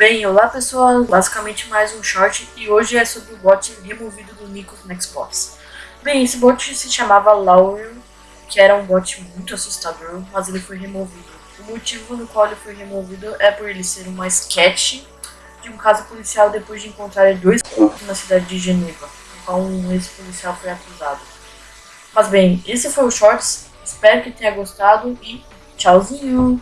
Bem, olá pessoal, basicamente mais um short e hoje é sobre o bot removido do Nico Xbox. Bem, esse bot se chamava Laurel, que era um bot muito assustador, mas ele foi removido. O motivo no qual ele foi removido é por ele ser uma sketch de um caso policial depois de encontrar dois corpos na cidade de Geneva, no qual um ex-policial foi acusado. Mas bem, esse foi o Shorts, espero que tenha gostado e tchauzinho!